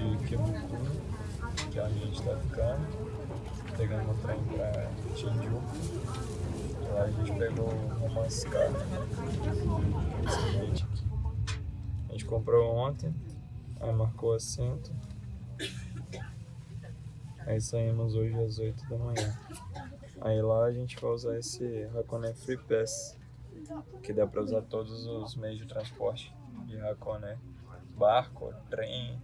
De Kibutu, que é onde a gente tá ficando. Pegando o trem pra Shinjuku. Lá a gente pegou o romance car. Esse bilhete aqui. A gente comprou ontem, aí marcou assento. Aí saímos hoje às 8 da manhã. Aí lá a gente vai usar esse Hakone Free Pass, que dá pra usar todos os meios de transporte de Hakone. Barco, trem,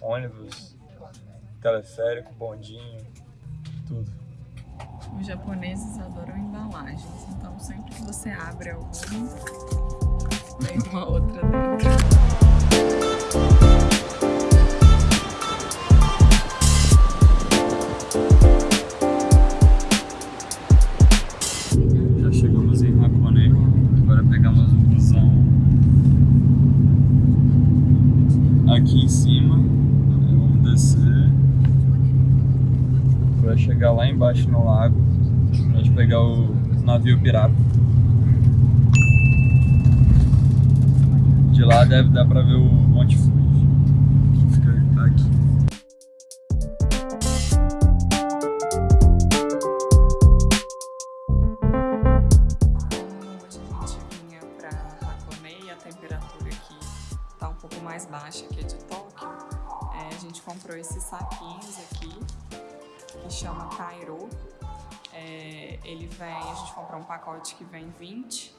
ônibus, teleférico, bondinho, tudo. Os japoneses adoram embalagens, então sempre que você abre algum, tem uma outra dentro. Já chegamos em Hakone, agora pegamos o busão aqui em cima, para chegar lá embaixo no lago, pra gente pegar o navio pirata. De lá deve dar pra ver o Monte Fuji, que fica a a temperatura aqui tá um pouco mais baixa que a de Tóquio. É, a gente comprou esses saquinhos aqui, que chama Cairo. É, ele vem, a gente comprou um pacote que vem 20,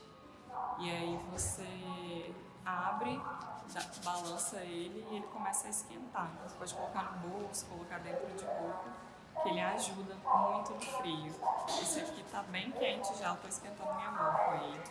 e aí você abre, balança ele e ele começa a esquentar. Você pode colocar no bolso, colocar dentro de roupa, que ele ajuda muito no frio. Esse aqui tá bem quente já, eu tô esquentando minha mão com ele.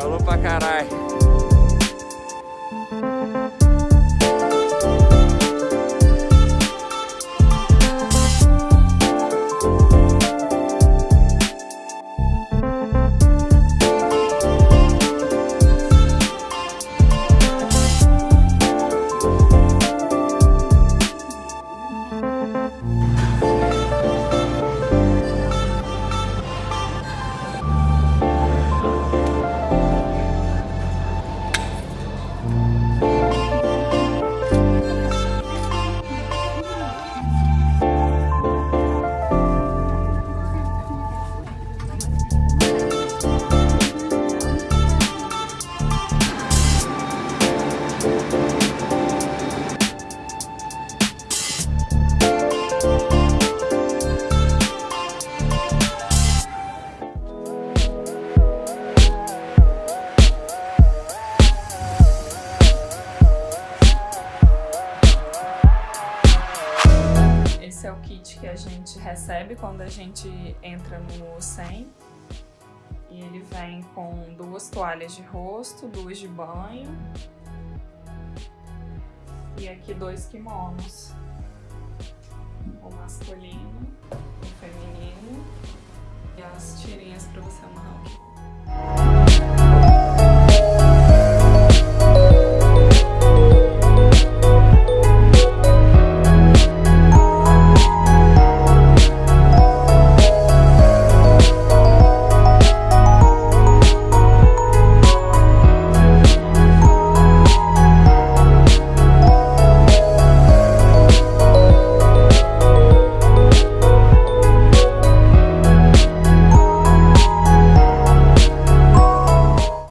Calor pra caralho. É o kit que a gente recebe quando a gente entra no 100. E ele vem com duas toalhas de rosto, duas de banho. E aqui dois kimonos. O masculino, o feminino. E as tirinhas pra você amarrar aqui.